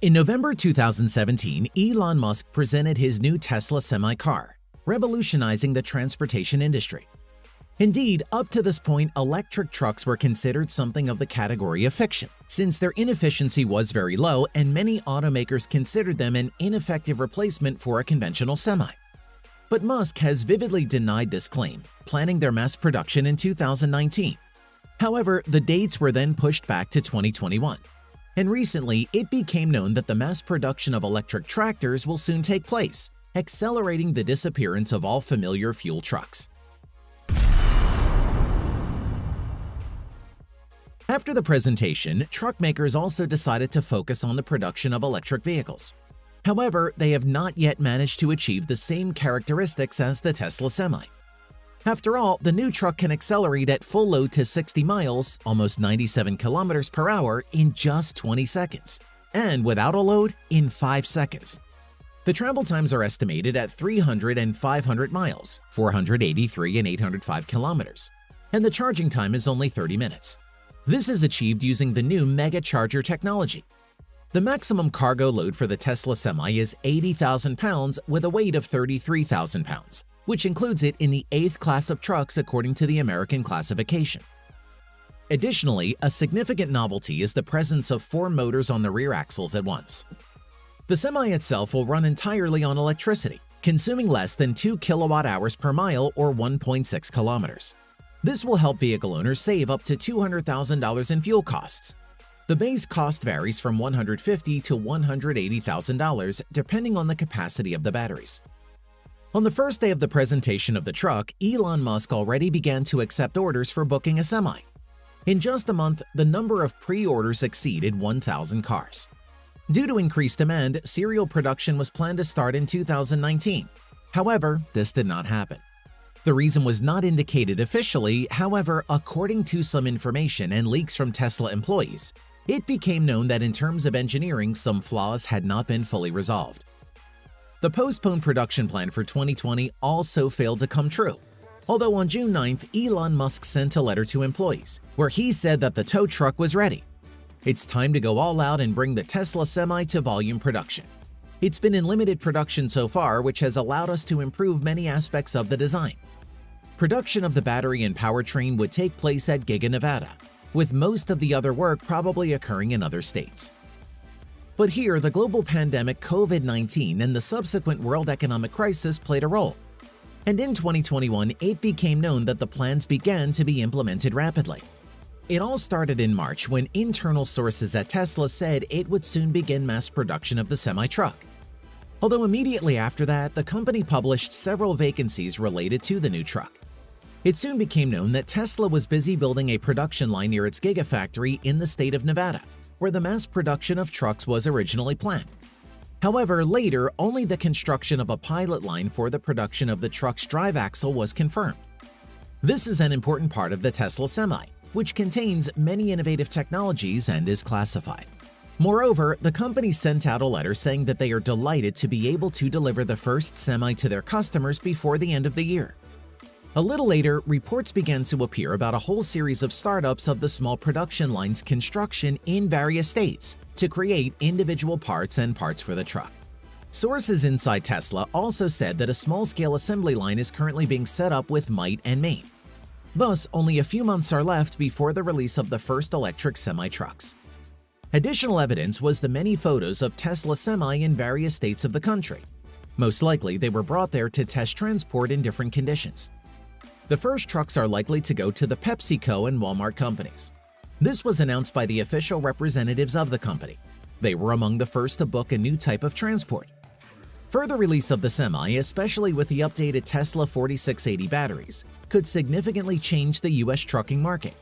In November 2017, Elon Musk presented his new Tesla Semi car, revolutionizing the transportation industry. Indeed, up to this point, electric trucks were considered something of the category of fiction, since their inefficiency was very low and many automakers considered them an ineffective replacement for a conventional semi. But Musk has vividly denied this claim, planning their mass production in 2019. However, the dates were then pushed back to 2021 and recently it became known that the mass production of electric tractors will soon take place, accelerating the disappearance of all familiar fuel trucks. After the presentation, truck makers also decided to focus on the production of electric vehicles. However, they have not yet managed to achieve the same characteristics as the Tesla Semi. After all, the new truck can accelerate at full load to 60 miles, almost 97 kilometers per hour, in just 20 seconds, and without a load, in 5 seconds. The travel times are estimated at 300 and 500 miles, 483 and 805 kilometers, and the charging time is only 30 minutes. This is achieved using the new Mega Charger technology. The maximum cargo load for the Tesla Semi is 80,000 pounds with a weight of 33,000 pounds, which includes it in the eighth class of trucks according to the American classification. Additionally, a significant novelty is the presence of four motors on the rear axles at once. The Semi itself will run entirely on electricity, consuming less than 2 kilowatt-hours per mile or 1.6 kilometers. This will help vehicle owners save up to $200,000 in fuel costs. The base cost varies from $150,000 to $180,000 depending on the capacity of the batteries. On the first day of the presentation of the truck, Elon Musk already began to accept orders for booking a semi. In just a month, the number of pre-orders exceeded 1,000 cars. Due to increased demand, serial production was planned to start in 2019. However, this did not happen. The reason was not indicated officially, however, according to some information and leaks from Tesla employees, it became known that in terms of engineering, some flaws had not been fully resolved. The postponed production plan for 2020 also failed to come true. Although on June 9th, Elon Musk sent a letter to employees, where he said that the tow truck was ready. It's time to go all out and bring the Tesla Semi to volume production. It's been in limited production so far, which has allowed us to improve many aspects of the design. Production of the battery and powertrain would take place at Giga Nevada, with most of the other work probably occurring in other states. But here, the global pandemic COVID-19 and the subsequent world economic crisis played a role. And in 2021, it became known that the plans began to be implemented rapidly. It all started in March when internal sources at Tesla said it would soon begin mass production of the semi-truck. Although immediately after that, the company published several vacancies related to the new truck. It soon became known that Tesla was busy building a production line near its Gigafactory in the state of Nevada, where the mass production of trucks was originally planned. However, later, only the construction of a pilot line for the production of the truck's drive axle was confirmed. This is an important part of the Tesla Semi, which contains many innovative technologies and is classified. Moreover, the company sent out a letter saying that they are delighted to be able to deliver the first Semi to their customers before the end of the year. A little later, reports began to appear about a whole series of startups of the small production line's construction in various states to create individual parts and parts for the truck. Sources inside Tesla also said that a small-scale assembly line is currently being set up with might and main. Thus, only a few months are left before the release of the first electric semi-trucks. Additional evidence was the many photos of Tesla Semi in various states of the country. Most likely, they were brought there to test transport in different conditions. The first trucks are likely to go to the PepsiCo and Walmart companies. This was announced by the official representatives of the company. They were among the first to book a new type of transport. Further release of the Semi, especially with the updated Tesla 4680 batteries, could significantly change the US trucking market.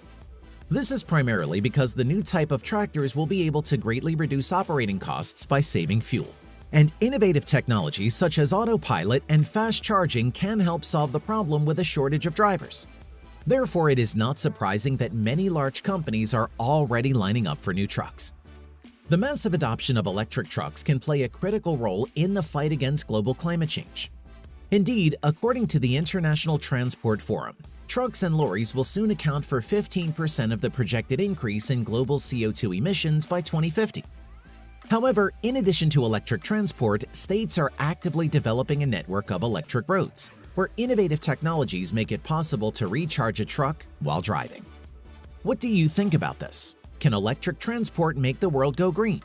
This is primarily because the new type of tractors will be able to greatly reduce operating costs by saving fuel and innovative technologies such as autopilot and fast charging can help solve the problem with a shortage of drivers. Therefore, it is not surprising that many large companies are already lining up for new trucks. The massive adoption of electric trucks can play a critical role in the fight against global climate change. Indeed, according to the International Transport Forum, trucks and lorries will soon account for 15% of the projected increase in global CO2 emissions by 2050. However, in addition to electric transport, states are actively developing a network of electric roads, where innovative technologies make it possible to recharge a truck while driving. What do you think about this? Can electric transport make the world go green?